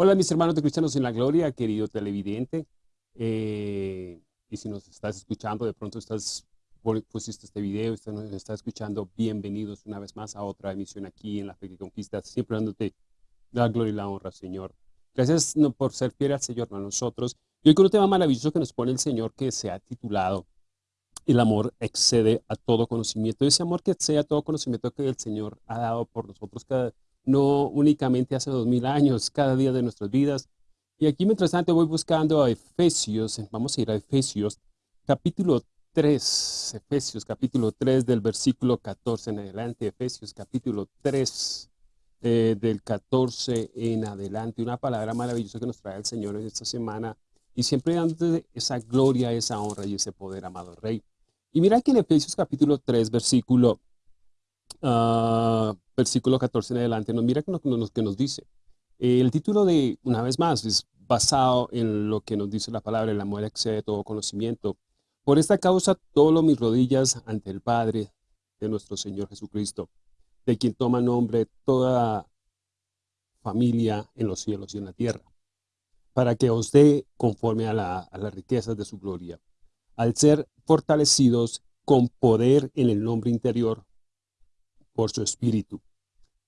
Hola mis hermanos de Cristianos en la Gloria, querido televidente. Eh, y si nos estás escuchando, de pronto estás pusiste este video, nos está escuchando, bienvenidos una vez más a otra emisión aquí en La Fe que Conquista, siempre dándote la gloria y la honra, Señor. Gracias por ser fiel al Señor a nosotros. Y hoy con un tema maravilloso que nos pone el Señor que se ha titulado El amor excede a todo conocimiento. Ese amor que excede a todo conocimiento que el Señor ha dado por nosotros cada no únicamente hace dos mil años, cada día de nuestras vidas. Y aquí mientras tanto voy buscando a Efesios, vamos a ir a Efesios, capítulo 3, Efesios capítulo 3 del versículo 14 en adelante, Efesios capítulo 3 eh, del 14 en adelante, una palabra maravillosa que nos trae el Señor en esta semana y siempre dándote esa gloria, esa honra y ese poder, amado Rey. Y mira que en Efesios capítulo 3, versículo uh, versículo 14 en adelante, mira que nos, que nos dice. el título de, una vez más, es basado en lo que nos dice la palabra, el amor excede todo conocimiento. Por esta causa, lo mis rodillas ante el Padre de nuestro Señor Jesucristo, de quien toma nombre toda familia en los cielos y en la tierra, para que os dé conforme a, la, a las riquezas de su gloria, al ser fortalecidos con poder en el nombre interior por su Espíritu,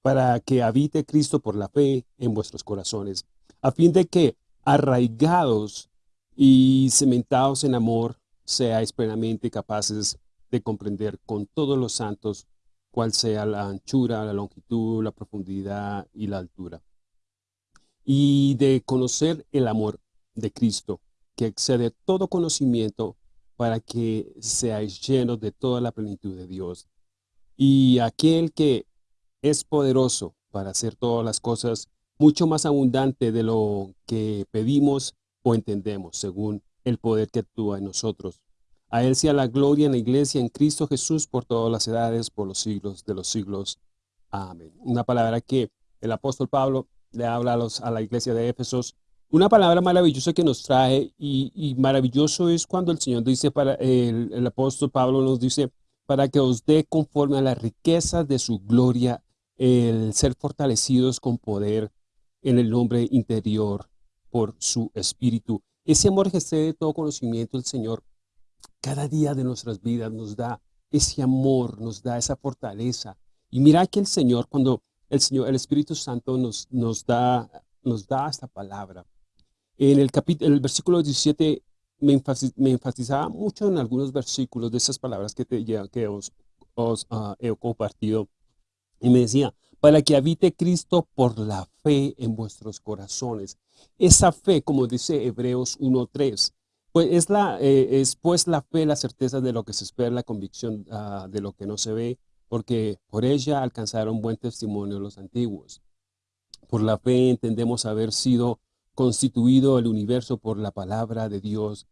para que habite Cristo por la fe en vuestros corazones, a fin de que, arraigados y cementados en amor, seáis plenamente capaces de comprender con todos los santos cuál sea la anchura, la longitud, la profundidad y la altura. Y de conocer el amor de Cristo, que excede todo conocimiento, para que seáis llenos de toda la plenitud de Dios. Y aquel que es poderoso para hacer todas las cosas mucho más abundante de lo que pedimos o entendemos, según el poder que actúa en nosotros. A Él sea la gloria en la iglesia, en Cristo Jesús, por todas las edades, por los siglos de los siglos. Amén. Una palabra que el apóstol Pablo le habla a, los, a la iglesia de Éfesos. Una palabra maravillosa que nos trae y, maravilloso es cuando el Señor dice, para el, el apóstol Pablo nos dice, para que os dé conforme a la riqueza de su gloria el ser fortalecidos con poder en el nombre interior por su espíritu. Ese amor que excede todo conocimiento del Señor, cada día de nuestras vidas nos da ese amor, nos da esa fortaleza. Y mira que el Señor, cuando el Señor, el Espíritu Santo nos, nos, da, nos da esta palabra. En el, capítulo, el versículo 17 me, enfatizaba mucho en algunos versículos de esas palabras que, te, que os, ah, he compartido. Y me decía, para que habite Cristo por la fe en vuestros corazones. Esa fe, como dice Hebreos 1.3, pues es, la, eh, es pues la fe, la certeza de lo que se espera, la convicción ah, de lo que no se ve, porque por ella alcanzaron buen testimonio los antiguos. Por la fe entendemos haber sido constituido el universo por la palabra de Dios,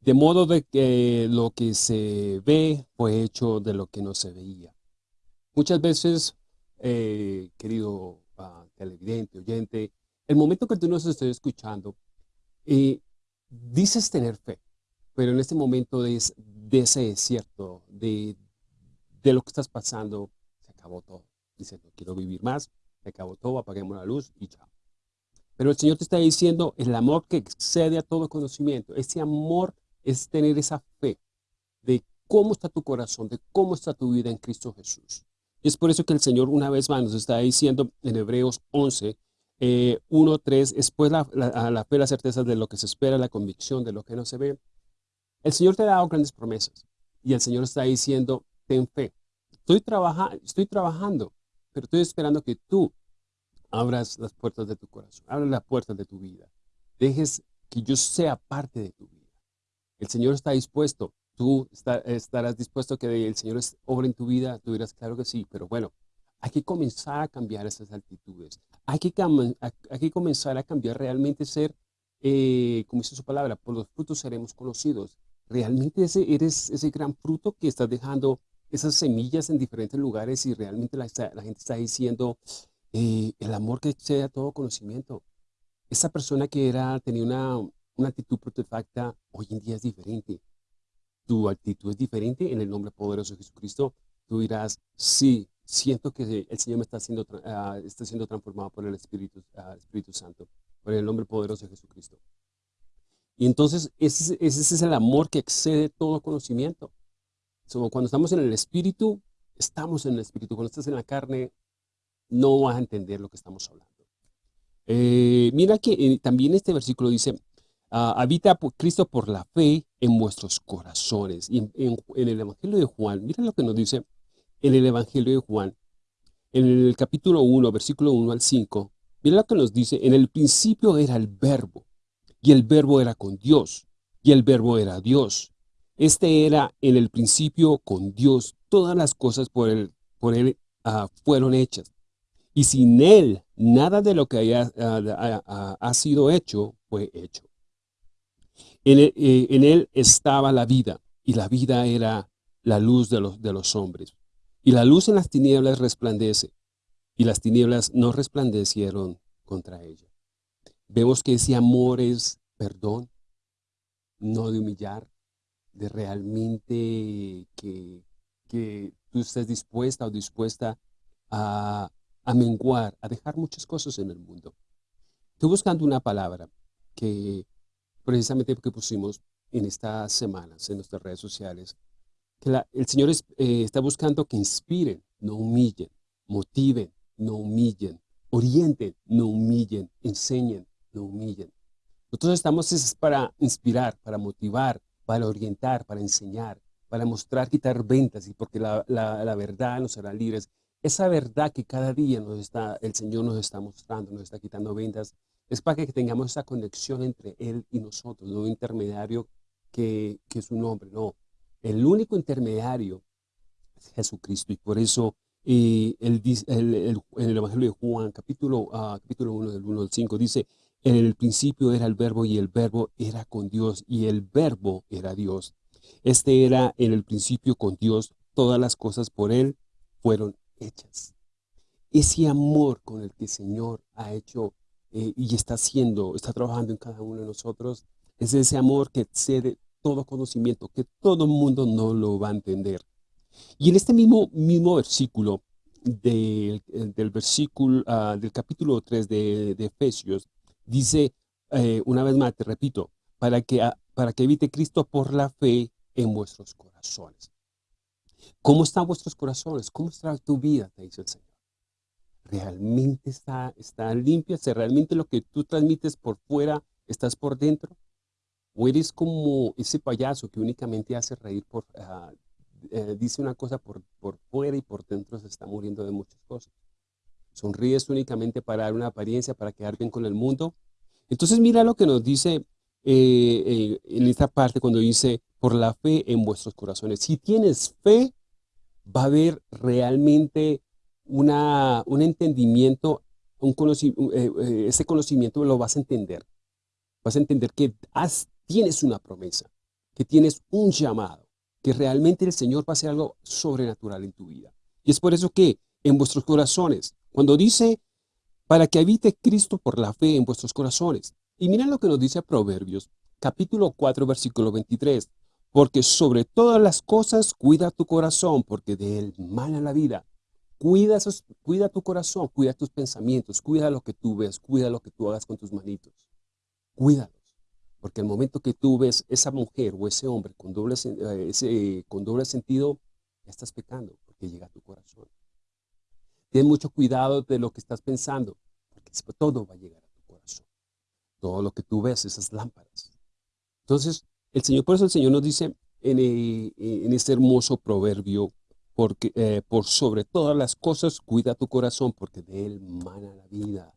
de modo de que lo que se ve fue hecho de lo que no se veía. Muchas veces, eh, querido uh, televidente, oyente, el momento que tú nos estés escuchando, eh, dices tener fe, pero en este momento de ese desierto, de, de lo que estás pasando, se acabó todo. Dices, no quiero vivir más, se acabó todo, apaguemos la luz y chao. Pero el Señor te está diciendo el amor que excede a todo conocimiento. Ese amor es tener esa fe de cómo está tu corazón, de cómo está tu vida en Cristo Jesús. Y es por eso que el Señor una vez más nos está diciendo en Hebreos 11, 1, 3, después la, la, la fe, la certeza de lo que se espera, la convicción de lo que no se ve. El Señor te ha dado grandes promesas y el Señor está diciendo, ten fe. Estoy, trabaja, estoy trabajando, pero estoy esperando que tú abras las puertas de tu corazón, abras las puertas de tu vida. Dejes que yo sea parte de tu vida. El Señor está dispuesto. Tú estarás dispuesto que el Señor obre en tu vida. Tú dirás, claro que sí, pero bueno, hay que comenzar a cambiar esas actitudes. Hay que, hay que comenzar a cambiar realmente ser, eh, como dice su palabra, por los frutos seremos conocidos. Realmente ese, eres ese gran fruto que estás dejando esas semillas en diferentes lugares y realmente la, la gente está diciendo, el amor que excede a todo conocimiento. Esa persona que era, tenía una, una actitud protefacta, hoy en día es diferente. Tu actitud es diferente en el nombre poderoso de Jesucristo. Tú dirás, sí, siento que el Señor me está siendo, ah, está siendo transformado por el Espíritu, ah, Espíritu Santo. por el nombre poderoso de Jesucristo. Y entonces ese, ese es el amor que excede todo conocimiento. cuando estamos en el Espíritu, estamos en el Espíritu. Cuando estás en la carne, no vas a entender lo que estamos hablando. Eh, mira que eh, también este versículo dice, ah, habita Cristo por la fe en vuestros corazones. Y en, el Evangelio de Juan, mira lo que nos dice en el Evangelio de Juan, en el capítulo 1, versículo 1 al 5, mira lo que nos dice, en el principio era el verbo, y el verbo era con Dios, y el verbo era Dios. Este era en el principio con Dios. Todas las cosas por él, ah, fueron hechas. Y sin él, nada de lo que haya, ha sido hecho fue hecho. En él, eh, en él, estaba la vida, y la vida era la luz de los, de los hombres. Y la luz en las tinieblas resplandece, y las tinieblas no resplandecieron contra ella. Vemos que ese amor es perdón, no de humillar, de realmente que, que tú estés dispuesta o dispuesta a, a menguar, a dejar muchas cosas en el mundo. Estoy buscando una palabra que precisamente porque pusimos en estas semanas en nuestras redes sociales, que el Señor eh, está buscando que inspiren, no humillen, motiven, no humillen, orienten, no humillen, enseñen, no humillen. Nosotros estamos es para inspirar, para motivar, para orientar, para enseñar, para mostrar, quitar ventas, y porque la, la, verdad nos hará libres. Esa verdad que cada día nos está, el Señor nos está mostrando, nos está quitando ventas, es para que tengamos esa conexión entre Él y nosotros, no un intermediario que, que es un hombre, no. El único intermediario es Jesucristo, y por eso eh, el, el, el, Evangelio de Juan, capítulo, uh, capítulo 1, del 1 al 5, dice, en el principio era el verbo y el verbo era con Dios y el verbo era Dios. Este era en el principio con Dios, todas las cosas por Él fueron hechas. Ese amor con el que el Señor ha hecho eh, y está haciendo, está trabajando en cada uno de nosotros, es ese amor que excede todo conocimiento, que todo el mundo no lo va a entender. Y en este mismo, mismo versículo, del, del versículo, ah, del capítulo 3 de, de Efesios, Dice, eh, una vez más, te repito, para que, ah, para que evite Cristo por la fe en vuestros corazones. ¿Cómo están vuestros corazones? ¿Cómo está tu vida? Te dice el Señor. ¿Realmente está, está limpia? ¿Se realmente lo que tú transmites por fuera estás por dentro? ¿O eres como ese payaso que únicamente hace reír por, eh, dice una cosa por, por fuera y por dentro se está muriendo de muchas cosas? sonríes únicamente para dar una apariencia, para quedar bien con el mundo. Entonces mira lo que nos dice eh, eh, en esta parte cuando dice, por la fe en vuestros corazones. Si tienes fe, va a haber realmente una, un entendimiento, un eh, ese conocimiento lo vas a entender. Vas a entender que tienes una promesa, que tienes un llamado, que realmente el Señor va a hacer algo sobrenatural en tu vida. Y es por eso que en vuestros corazones cuando dice, para que habite Cristo por la fe en vuestros corazones. Y mira lo que nos dice Proverbios, capítulo 4, versículo 23. Porque sobre todas las cosas cuida tu corazón, porque de él mana la vida. Cuida, cuida tu corazón, cuida tus pensamientos, cuida lo que tú ves, cuida lo que tú hagas con tus manitos. Cuídalos. Porque el momento que tú ves esa mujer o ese hombre con doble, eh, con doble sentido, ya estás pecando porque llega a tu corazón. Ten mucho cuidado de lo que estás pensando, porque todo va a llegar. Todo lo que tú ves, esas lámparas. Entonces, el Señor, por eso el Señor nos dice en, eh, en este hermoso proverbio, porque, eh, por sobre todas las cosas, cuida tu corazón, porque de él mana la vida.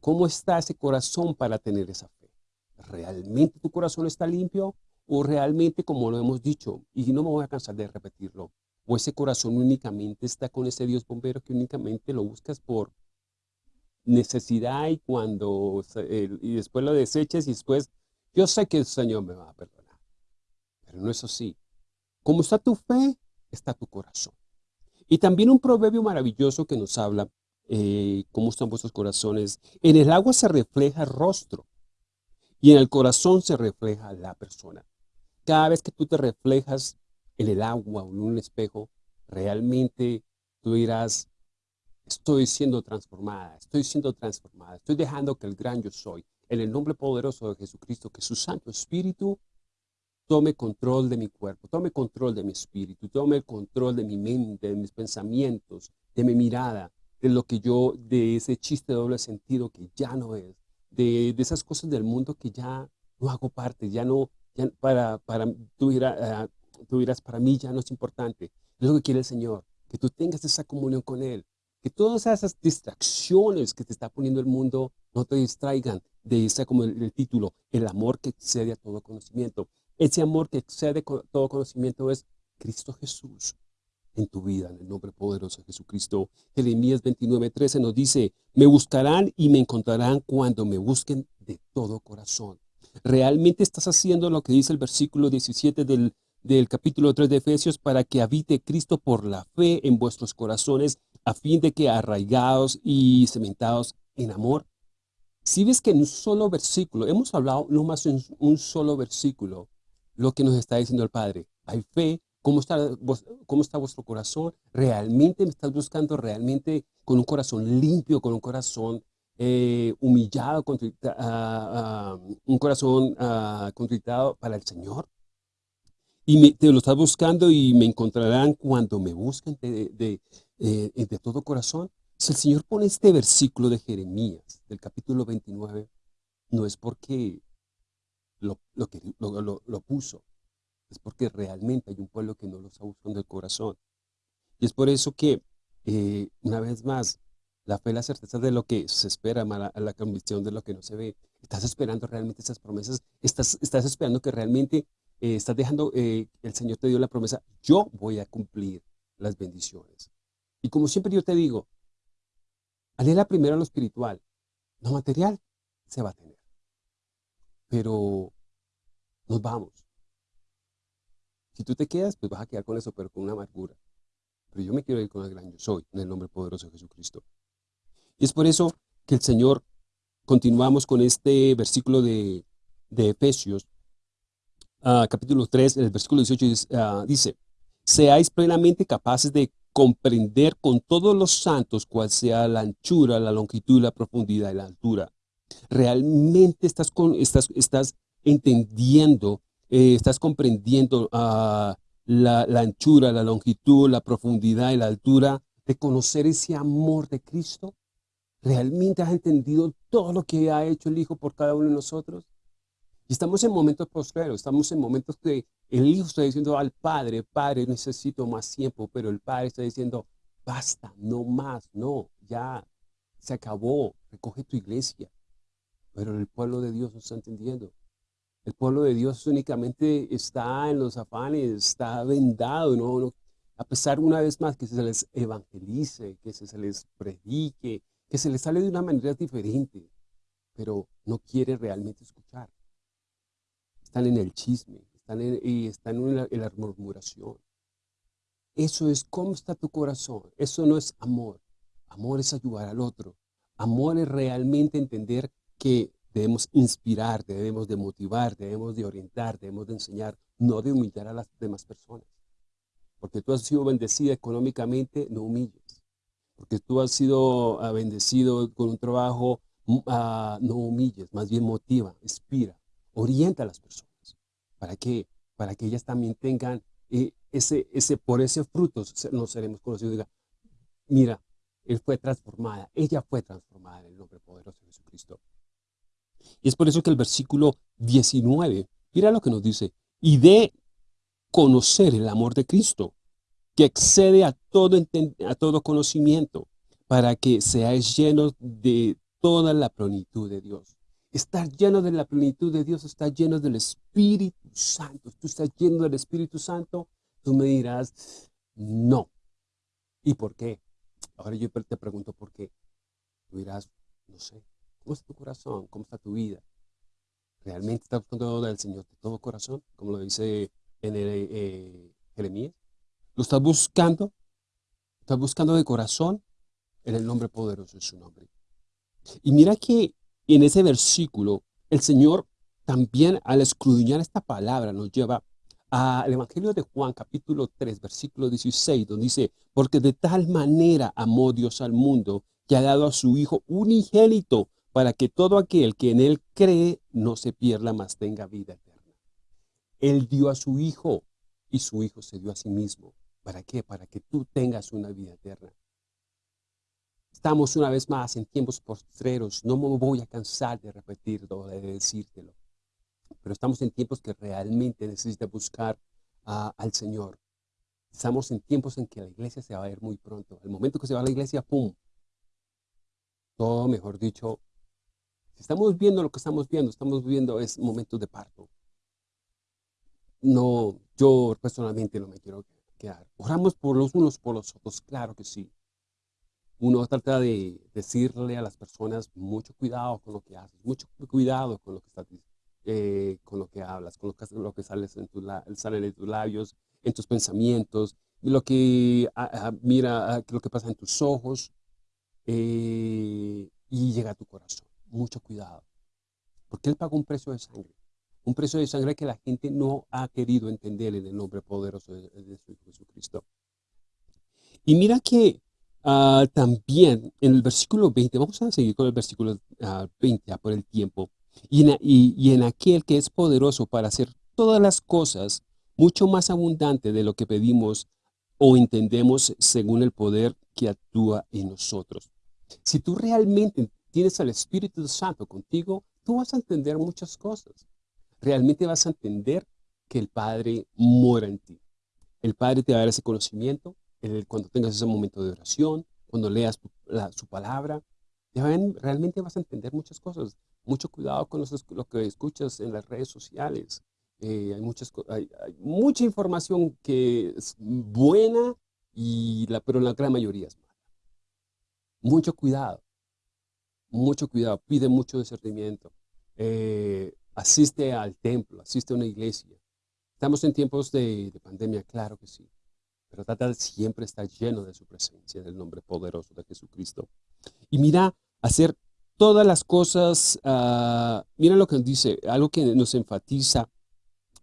¿Cómo está ese corazón para tener esa fe? ¿Realmente tu corazón está limpio? ¿O realmente, como lo hemos dicho, y no me voy a cansar de repetirlo, o ese corazón únicamente está con ese Dios bombero que únicamente lo buscas por necesidad y cuando y después lo deseches y después yo sé que el Señor me va a perdonar. Pero no es así. Como está tu fe, está tu corazón. Y también un proverbio maravilloso que nos habla eh, cómo están vuestros corazones. En el agua se refleja el rostro y en el corazón se refleja la persona. Cada vez que tú te reflejas en el agua o en un espejo, realmente tú dirás, estoy siendo transformada, estoy siendo transformada, estoy dejando que el gran yo soy, en el nombre poderoso de Jesucristo, que su Santo Espíritu tome control de mi cuerpo, tome control de mi espíritu, tome control de mi mente, de mis pensamientos, de mi mirada, de lo que yo, de ese chiste de doble sentido que ya no es, de, esas cosas del mundo que ya no hago parte, ya no, ya para, para, tú, dirás, tú dirás, para mí ya no es importante. Es lo que quiere el Señor, que tú tengas esa comunión con Él, que todas esas distracciones que te está poniendo el mundo no te distraigan de ese, como el, título, el amor que excede a todo conocimiento. Ese amor que excede a todo conocimiento es Cristo Jesús en tu vida, en el nombre poderoso de Jesucristo. Jeremías 29, 13 nos dice, me buscarán y me encontrarán cuando me busquen de todo corazón. ¿Realmente estás haciendo lo que dice el versículo 17 del, del capítulo 3 de Efesios para que habite Cristo por la fe en vuestros corazones a fin de que arraigados y cementados en amor. Si ves que en un solo versículo, hemos hablado no más en un solo versículo, lo que nos está diciendo el Padre. Hay fe, ¿cómo está, cómo está vuestro corazón? ¿Realmente me estás buscando realmente con un corazón limpio, con un corazón eh, humillado, ah, ah, un corazón uh, contritado para el Señor? Y te lo estás buscando y me encontrarán cuando me busquen de, eh, de todo corazón. Si el Señor pone este versículo de Jeremías, del capítulo 29, no es porque lo, lo, lo, lo, puso, es porque realmente hay un pueblo que no lo está buscando el corazón. Y es por eso que, eh, una vez más, la fe, la certeza de lo que se espera, la, la convicción de lo que no se ve. Estás esperando realmente esas promesas, estás, estás esperando que realmente eh, estás dejando, eh, el Señor te dio la promesa, yo voy a cumplir las bendiciones. Y como siempre yo te digo, anhela primero lo espiritual, lo material se va a tener. Pero nos vamos. Si tú te quedas, pues vas a quedar con eso, pero con una amargura. Pero yo me quiero ir con el gran yo soy, en el nombre poderoso de Jesucristo. Y es por eso que el Señor, continuamos con este versículo de, Efesios, ah, capítulo 3, el versículo 18 ah, dice, seáis plenamente capaces de comprender con todos los santos cuál sea la anchura, la longitud, la profundidad y la altura. Realmente estás, con, estás, estás entendiendo, eh, estás comprendiendo ah, la, la anchura, la longitud, la profundidad y la altura de conocer ese amor de Cristo. ¿Realmente has entendido todo lo que ha hecho el Hijo por cada uno de nosotros? Y estamos en momentos postreros, estamos en momentos que el hijo está diciendo al padre, padre, necesito más tiempo, pero el padre está diciendo, basta, no más, no, ya se acabó, recoge tu iglesia. Pero el pueblo de Dios no está entendiendo. El pueblo de Dios únicamente está en los afanes, está vendado, ¿no? a pesar una vez más que se les evangelice, que se les predique, que se les sale de una manera diferente, pero no quiere realmente escuchar. Están en el chisme, están en, y están en la, murmuración. Eso es cómo está tu corazón. Eso no es amor. Amor es ayudar al otro. Amor es realmente entender que debemos inspirar, debemos de motivar, debemos de orientar, debemos de enseñar, no de humillar a las demás personas. Porque tú has sido bendecida económicamente, no humilles. Porque tú has sido ah, bendecido con un trabajo, mm, ah, no humilles, más bien motiva, inspira, orienta a las personas. ¿Para qué? Para que ellas también tengan eh, ese, ese, por ese fruto nos seremos conocidos. Diga, mira, él fue transformada, ella fue transformada en el nombre poderoso de Jesucristo. Y es por eso que el versículo 19, mira lo que nos dice, y de conocer el amor de Cristo, que excede a todo, a todo conocimiento, para que seáis llenos de toda la plenitud de Dios. Estar lleno de la plenitud de Dios, estar lleno del Espíritu Santo. Tú estás lleno del Espíritu Santo, tú me dirás, no. ¿Y por qué? Ahora yo te pregunto por qué. Tú dirás, no sé, ¿cómo está tu corazón? ¿Cómo está tu vida? ¿Realmente estás buscando del Señor de todo corazón? Como lo dice en el, eh, Jeremías. ¿Lo estás buscando? ¿Estás buscando de corazón? En el nombre poderoso de su nombre. Y mira que en ese versículo, el Señor también al escudriñar esta palabra nos lleva al Evangelio de Juan, capítulo 3, versículo 16, donde dice, porque de tal manera amó Dios al mundo, que ha dado a su Hijo unigénito, para que todo aquel que en Él cree no se pierda, mas tenga vida eterna. Él dio a su Hijo, y su Hijo se dio a sí mismo. ¿Para qué? Para que tú tengas una vida eterna. Estamos una vez más en tiempos postreros. No me voy a cansar de repetirlo, de decírtelo. Pero estamos en tiempos que realmente necesita buscar al Señor. Estamos en tiempos en que la iglesia se va a ver muy pronto. El momento que se va a la iglesia, ¡pum! Todo, mejor dicho, si estamos viendo lo que estamos viendo, estamos viendo es momentos de parto. No, yo personalmente no me quiero quedar. Oramos por los unos por los otros, claro que sí. Uno trata de decirle a las personas mucho cuidado con lo que haces, mucho cuidado con lo que estás eh, con lo que hablas, con lo que, lo en sale de tus labios, en tus pensamientos, lo que mira lo que pasa en tus ojos eh, y llega a tu corazón. Mucho cuidado. Porque Él pagó un precio de sangre. Un precio de sangre que la gente no ha querido entender en el nombre poderoso de, Hijo Jesucristo. Y mira que ah, también en el versículo 20, vamos a seguir con el versículo 20 ah, por el tiempo, y en, y en aquel que es poderoso para hacer todas las cosas mucho más abundante de lo que pedimos o entendemos según el poder que actúa en nosotros. Si tú realmente tienes al Espíritu Santo contigo, tú vas a entender muchas cosas realmente vas a entender que el Padre mora en ti. El Padre te va a dar ese conocimiento cuando tengas ese momento de oración, cuando leas su palabra. realmente vas a entender muchas cosas. Mucho cuidado con lo que escuchas en las redes sociales. Eh, hay, muchas, hay, mucha información que es buena, y la, pero la gran mayoría es mala. Mucho cuidado. Mucho cuidado. Pide mucho discernimiento. Eh, asiste al templo, asiste a una iglesia. Estamos en tiempos de, pandemia, claro que sí, pero trata siempre estar lleno de su presencia, del nombre poderoso de Jesucristo. Y mira, hacer todas las cosas, uh, mira lo que dice, algo que nos enfatiza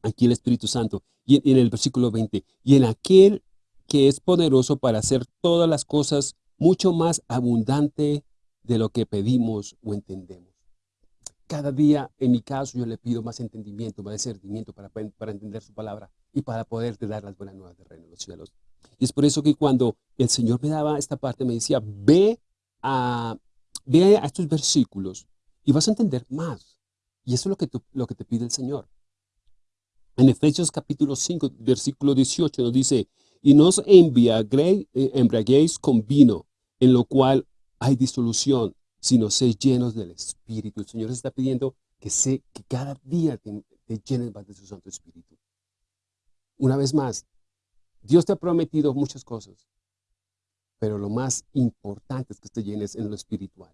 aquí el Espíritu Santo, y en el versículo 20, y en aquel que es poderoso para hacer todas las cosas mucho más abundante de lo que pedimos o entendemos cada día, en mi caso, yo le pido más entendimiento, más discernimiento para, para entender su palabra y para poderte dar las buenas nuevas del reino de los cielos. Y es por eso que cuando el Señor me daba esta parte, me decía, ve a, ve a estos versículos y vas a entender más. Y eso es lo que, lo que te pide el Señor. En Efesios capítulo 5, versículo 18 nos dice, y no os eh, embriaguéis con vino, en lo cual hay disolución, sino sé llenos del Espíritu. El Señor está pidiendo que, sé, que cada día te, llenes más de su Santo Espíritu. Una vez más, Dios te ha prometido muchas cosas, pero lo más importante es que te llenes en lo espiritual.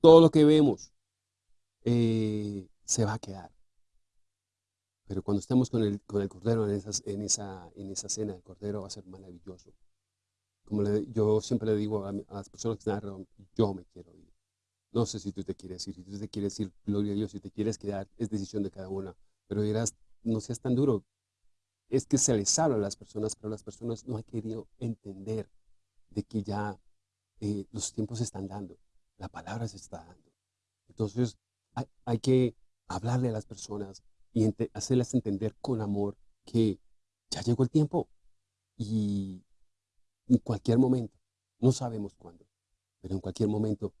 Todo lo que vemos eh, se va a quedar. Pero cuando estemos con el, con el Cordero en, esa cena, el Cordero va a ser maravilloso. Como yo siempre le digo a, las personas que están alrededor, yo me quiero ir. No sé si tú te quieres ir, si tú te quieres ir, gloria a Dios, si te quieres quedar, es decisión de cada una. Pero dirás, no seas tan duro. Es que se les habla a las personas, pero las personas no han querido entender de que ya eh, los tiempos se están dando, la palabra se está dando. Entonces, hay, que hablarle a las personas y hacerles entender con amor que ya llegó el tiempo y en cualquier momento. No sabemos cuándo, pero en cualquier momento.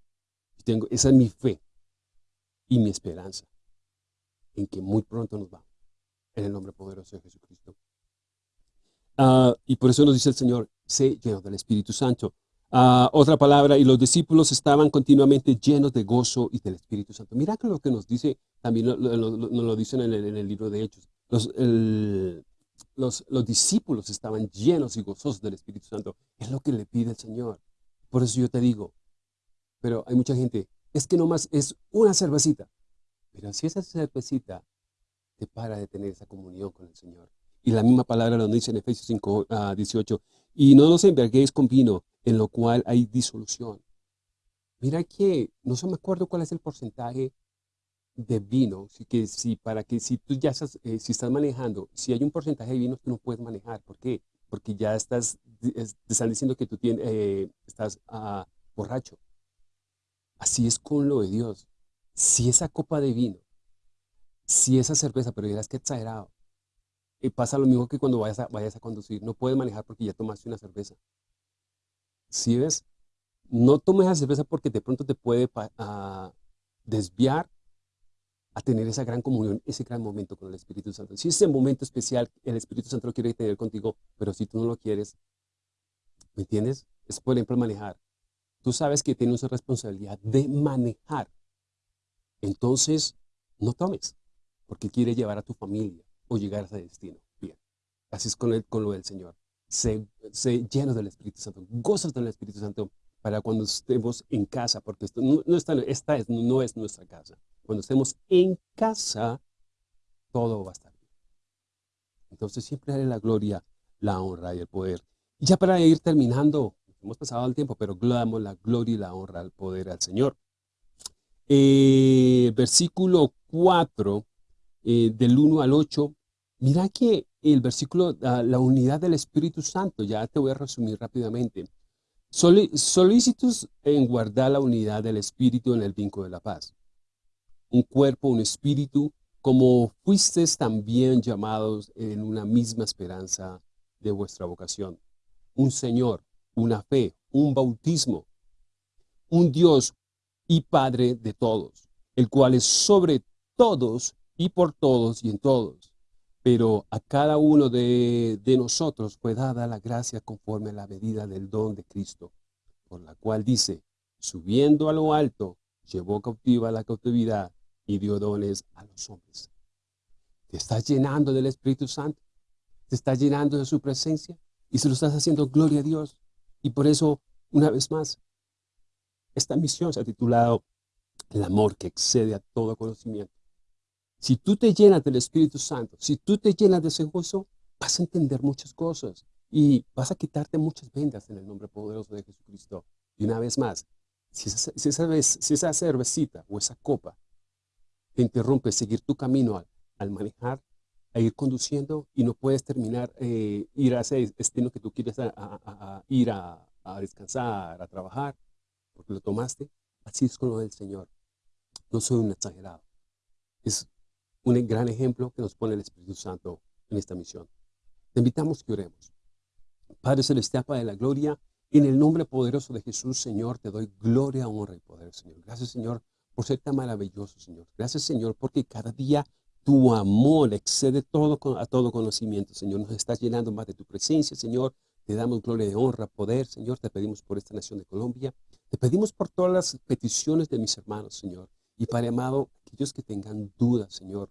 Tengo, esa es mi fe y mi esperanza en que muy pronto nos vamos. En el nombre poderoso de Jesucristo. Ah, y por eso nos dice el Señor, sé lleno del Espíritu Santo. Ah, otra palabra, y los discípulos estaban continuamente llenos de gozo y del Espíritu Santo. Mira que lo que nos dice, también nos lo, dicen en el, libro de Hechos. Los, el, los, discípulos estaban llenos y gozosos del Espíritu Santo. Es lo que le pide el Señor. Por eso yo te digo, pero hay mucha gente, es que nomás es una cervecita. Pero si esa cervecita te para de tener esa comunión con el Señor. Y la misma palabra lo dice en Efesios 5, 18. Y no nos enverguéis con vino, en lo cual hay disolución. Mira que, no se me acuerdo cuál es el porcentaje de vino, que si para que si tú ya estás, eh, si estás manejando, si hay un porcentaje de vino, tú no puedes manejar. ¿Por qué? Porque ya estás, te están diciendo que tú tienes, eh, estás uh, borracho. Así es con lo de Dios. Si esa copa de vino, si esa cerveza, pero dirás que exagerado, y pasa lo mismo que cuando vayas a, vayas a conducir, no puedes manejar porque ya tomaste una cerveza. Si ves? No tomes esa cerveza porque de pronto te puede uh, desviar a tener esa gran comunión, ese gran momento con el Espíritu Santo. Si ese momento especial, el Espíritu Santo lo quiere tener contigo, pero si tú no lo quieres, ¿me entiendes? Es por ejemplo manejar. Tú sabes que tienes una responsabilidad de manejar. Entonces, no tomes, porque quiere llevar a tu familia o llegar a ese destino. Bien, así es con, el, con lo del Señor. Se, se lleno del Espíritu Santo, gozas del Espíritu Santo para cuando estemos en casa, porque no, está, esta es, no es nuestra casa. Cuando estemos en casa, todo va a estar bien. Entonces siempre haré la gloria, la honra y el poder. Y ya para ir terminando, hemos pasado el tiempo, pero damos la gloria y la honra, al poder al Señor. Eh, versículo 4, eh, del 1 al 8, mira que el versículo, ah, la unidad del Espíritu Santo, ya te voy a resumir rápidamente. solícitos en guardar la unidad del Espíritu en el vínculo de la paz. Un cuerpo, un espíritu, como fuisteis también llamados en una misma esperanza de vuestra vocación. Un Señor, una fe, un bautismo, un Dios y Padre de todos, el cual es sobre todos y por todos y en todos. Pero a cada uno de, nosotros fue dada la gracia conforme a la medida del don de Cristo, por la cual dice, subiendo a lo alto, llevó cautiva la cautividad y dio dones a los hombres. Te estás llenando del Espíritu Santo, te estás llenando de su presencia y se lo estás haciendo gloria a Dios. Y por eso, una vez más, esta misión se ha titulado El amor que excede a todo conocimiento. Si tú te llenas del Espíritu Santo, si tú te llenas de ese gozo, vas a entender muchas cosas y vas a quitarte muchas vendas en el nombre poderoso de Jesucristo. Y una vez más, si esa, cervecita o esa copa te interrumpe seguir tu camino al, manejar, a ir conduciendo y no puedes terminar, eh, ir a ese destino que tú quieres ir a, a descansar, a trabajar, porque lo tomaste, así es con lo del Señor. No soy un exagerado. Es un gran ejemplo que nos pone el Espíritu Santo en esta misión. Te invitamos que oremos. Padre Celestial, Padre de la Gloria, en el nombre poderoso de Jesús, Señor, te doy gloria, honra y poder, Señor. Gracias, Señor, por ser tan maravilloso, Señor. Gracias, Señor, porque cada día tu amor excede todo a todo conocimiento, Señor. Nos estás llenando más de tu presencia, Señor. Te damos gloria y honra, poder, Señor. Te pedimos por esta nación de Colombia. Te pedimos por todas las peticiones de mis hermanos, Señor. Y Padre amado, aquellos que tengan dudas, Señor,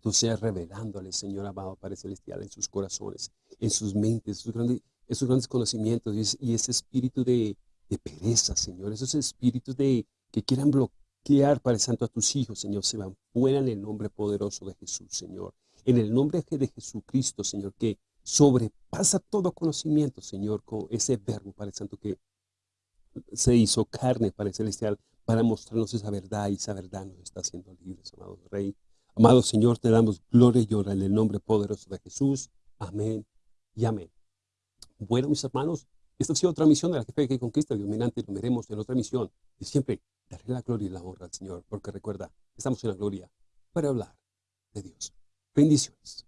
tú seas revelándoles, Señor amado Padre Celestial, en sus corazones, en sus mentes, esos grandes, esos grandes conocimientos y, ese espíritu de, pereza, Señor, esos espíritus de que quieran bloquear, Padre Santo, a tus hijos, Señor, se van fuera en el nombre poderoso de Jesús, Señor. En el nombre de Jesucristo, Señor, que sobrepasa todo conocimiento, Señor, con ese verbo, Padre Santo, que se hizo carne, Padre Celestial, para mostrarnos esa verdad y esa verdad nos está haciendo libres, amado Rey. Amado Señor, te damos gloria y honra en el nombre poderoso de Jesús. Amén y amén. Bueno, mis hermanos, esta ha sido otra misión de la fe que conquista dominante. Lo veremos en otra misión. Y siempre daré la gloria y la honra al Señor, porque recuerda, estamos en la gloria para hablar de Dios. Bendiciones.